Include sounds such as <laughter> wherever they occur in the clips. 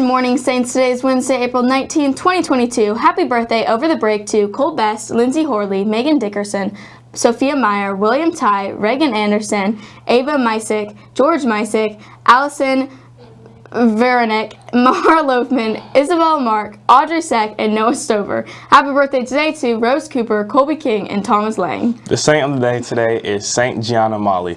morning, Saints. Today is Wednesday, April 19, 2022. Happy birthday over the break to Cole Best, Lindsay Horley, Megan Dickerson, Sophia Meyer, William Ty, Reagan Anderson, Ava Mysick, George Mysick, Allison Veronick, <laughs> Mara Loafman, Isabel Mark, Audrey Seck, and Noah Stover. Happy birthday today to Rose Cooper, Colby King, and Thomas Lang. The saint of the day today is Saint Gianna Molla.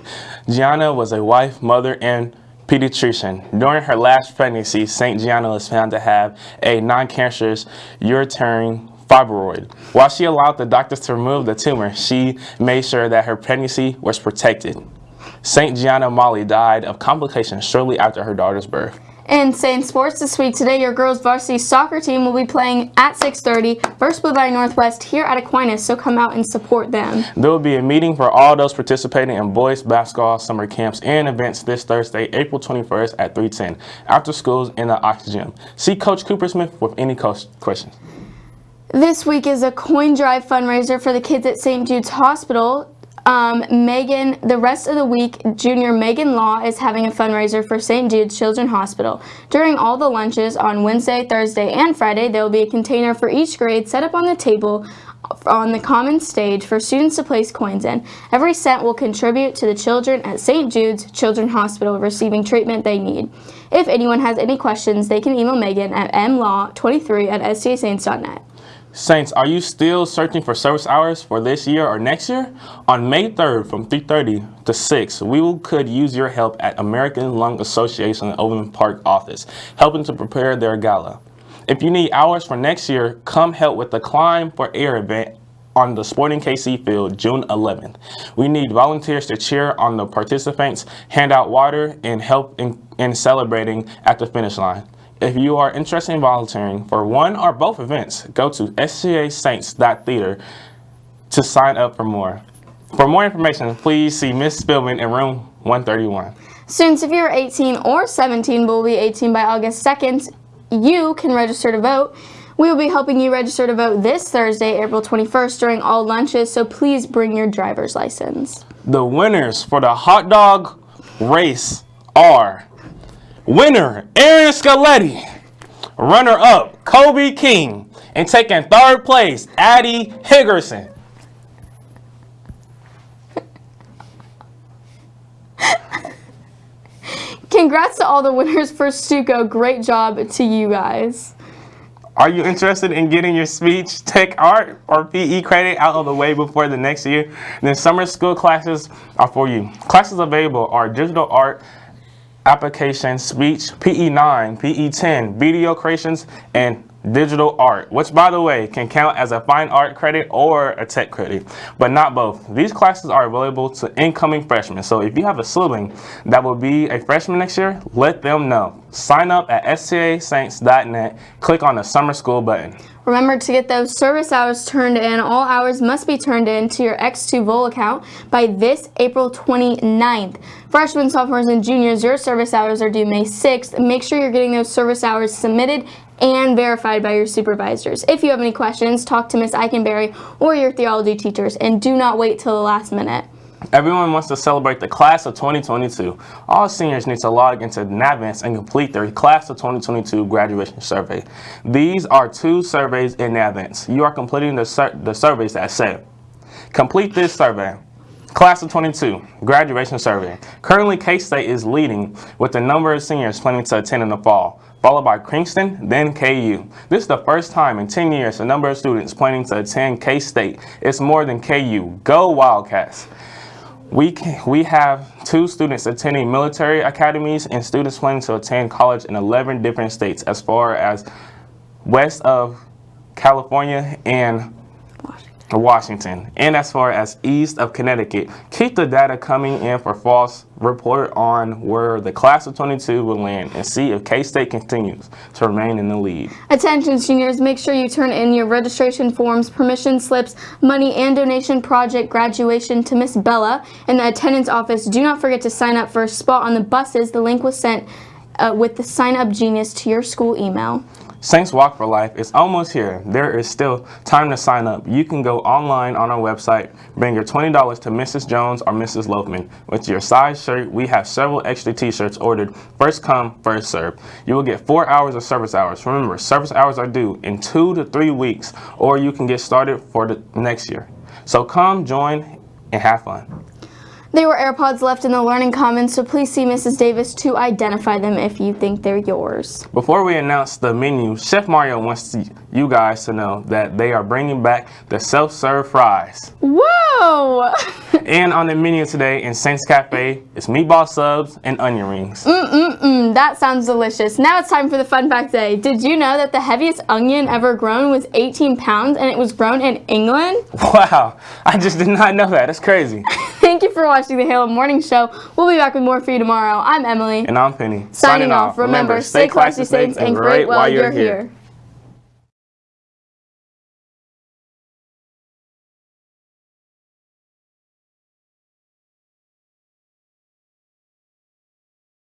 Gianna was a wife, mother, and pediatrician. During her last pregnancy, St. Gianna was found to have a non-cancerous uterine fibroid. While she allowed the doctors to remove the tumor, she made sure that her pregnancy was protected. St. Gianna Molla died of complications shortly after her daughter's birth. In Saint Sports this week, today your girls varsity soccer team will be playing at 6.30 versus Blue Valley Northwest here at Aquinas, so come out and support them. There will be a meeting for all those participating in boys basketball summer camps and events this Thursday, April 21st at 310 after schools in the Ox Gym. See Coach Cooper Smith with any questions. This week is a coin drive fundraiser for the kids at St. Jude's Hospital. Um, Megan, the rest of the week, junior Megan Law is having a fundraiser for St. Jude's Children's Hospital. During all the lunches on Wednesday, Thursday, and Friday, there will be a container for each grade set up on the table on the common stage for students to place coins in. Every cent will contribute to the children at St. Jude's Children's Hospital receiving treatment they need. If anyone has any questions, they can email Megan at mlaw23 at stasaints.net. Saints, are you still searching for service hours for this year or next year? On May 3rd from 3.30 to 6, we could use your help at American Lung Association Overland Park office, helping to prepare their gala. If you need hours for next year, come help with the Climb for Air event on the Sporting KC field June 11th. We need volunteers to cheer on the participants, hand out water, and help in, in celebrating at the finish line. If you are interested in volunteering for one or both events, go to sgasaints.theater to sign up for more. For more information, please see Ms. Spillman in room 131. Students, if you're 18 or 17 will be 18 by August 2nd, you can register to vote. We will be helping you register to vote this Thursday, April 21st during all lunches, so please bring your driver's license. The winners for the hot dog race are Winner, Aaron Scaletti. Runner-up, Kobe King. And taking third place, Addie Higgerson. Congrats to all the winners for Stuco. Great job to you guys. Are you interested in getting your speech, tech art, or PE credit out of the way before the next year? Then summer school classes are for you. Classes available are digital art, application, speech, PE9, PE10, video creations, and digital art, which by the way can count as a fine art credit or a tech credit, but not both. These classes are available to incoming freshmen. So if you have a sibling that will be a freshman next year, let them know. Sign up at stasaints.net, click on the summer school button. Remember to get those service hours turned in. All hours must be turned in to your x2VOL account by this April 29th. Freshmen, sophomores, and juniors, your service hours are due May 6th. Make sure you're getting those service hours submitted and verified by your supervisors. If you have any questions, talk to Ms. Eikenberry or your theology teachers, and do not wait till the last minute. Everyone wants to celebrate the class of 2022. All seniors need to log into Naviance and complete their class of 2022 graduation survey. These are two surveys in Naviance. You are completing the, sur the surveys that say, complete this survey. Class of 22, graduation survey. Currently, K-State is leading with the number of seniors planning to attend in the fall, followed by Kingston, then KU. This is the first time in 10 years the number of students planning to attend K-State is more than KU. Go Wildcats! We, we have two students attending military academies and students planning to attend college in 11 different states as far as west of California and Washington, and as far as east of Connecticut. Keep the data coming in for false report on where the class of 22 will land and see if K-State continues to remain in the lead. Attention seniors, make sure you turn in your registration forms, permission slips, money and donation project graduation to Miss Bella in the attendance office. Do not forget to sign up for a spot on the buses. The link was sent uh, with the sign up genius to your school email. Saints Walk for Life is almost here. There is still time to sign up. You can go online on our website, bring your $20 to Mrs. Jones or Mrs. Lopeman. With your size shirt, we have several extra t-shirts ordered. First come, first serve. You will get four hours of service hours. Remember, service hours are due in two to three weeks, or you can get started for the next year. So come, join, and have fun. There were AirPods left in the Learning Commons, so please see Mrs. Davis to identify them if you think they're yours. Before we announce the menu, Chef Mario wants to, you guys to know that they are bringing back the self-serve fries. Whoa! <laughs> And on the menu today in Saints Cafe, it's meatball subs and onion rings. Mm, that sounds delicious. Now it's time for the fun fact day. Did you know that the heaviest onion ever grown was 18 pounds and it was grown in England? <laughs> Wow, I just did not know that. That's crazy. <laughs> Thank you for watching the Halo Morning Show. We'll be back with more for you tomorrow. I'm Emily. And I'm Penny. Signing off. Remember, stay classy, saints, and great while you're here.